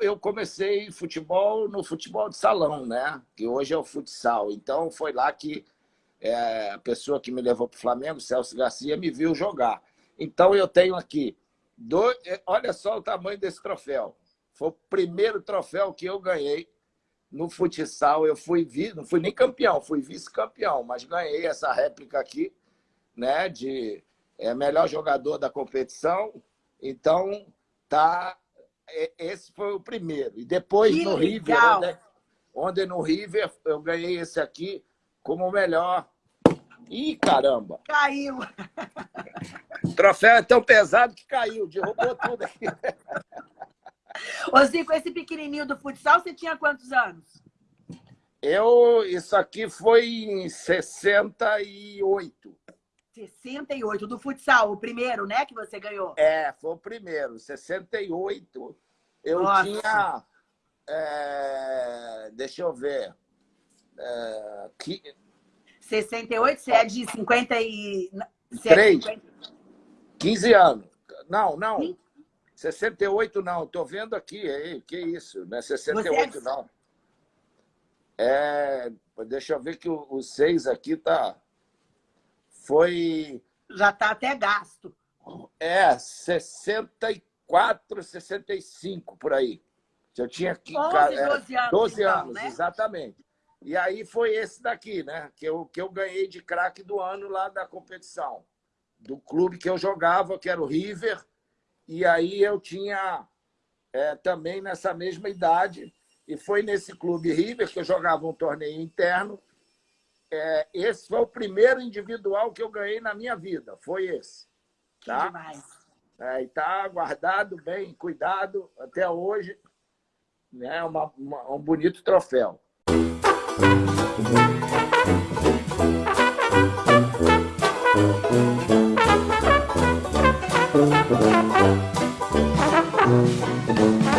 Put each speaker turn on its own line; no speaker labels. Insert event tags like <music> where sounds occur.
eu comecei futebol no futebol de salão, né? Que hoje é o futsal. Então, foi lá que é, a pessoa que me levou para o Flamengo, Celso Garcia, me viu jogar. Então, eu tenho aqui... Dois, é, olha só o tamanho desse troféu. Foi o primeiro troféu que eu ganhei no futsal. Eu fui, não fui nem campeão, fui vice-campeão, mas ganhei essa réplica aqui, né? De é, melhor jogador da competição. Então, tá esse foi o primeiro. E depois que no River, onde, onde, no River eu ganhei esse aqui como o melhor. Ih, caramba!
Caiu!
O <laughs> troféu é tão pesado que caiu, derrubou tudo aqui. <laughs>
Ô, Zico, esse pequenininho do futsal, você tinha quantos anos?
Eu, isso aqui foi em 68.
68, do futsal, o primeiro, né, que você ganhou?
É, foi o primeiro, 68. Eu Nossa. tinha, é, deixa eu ver, é,
que... 68, você é de 50 e...
3, 50... 15 anos. Não, não, Sim. 68 não, estou vendo aqui, aí, que isso, não é 68 é... não. É, deixa eu ver que o 6 aqui tá foi...
Já está até gasto.
É, 64, 65, por aí. Eu tinha
11, 12 anos, 12
então, anos né? exatamente. E aí foi esse daqui, né? Que eu, que eu ganhei de craque do ano lá da competição. Do clube que eu jogava, que era o River. E aí eu tinha é, também nessa mesma idade. E foi nesse clube River que eu jogava um torneio interno é, esse foi o primeiro individual que eu ganhei na minha vida, foi esse.
Tá? Que demais.
É, e está guardado bem, cuidado até hoje. É né? uma, uma, um bonito troféu. Música <laughs>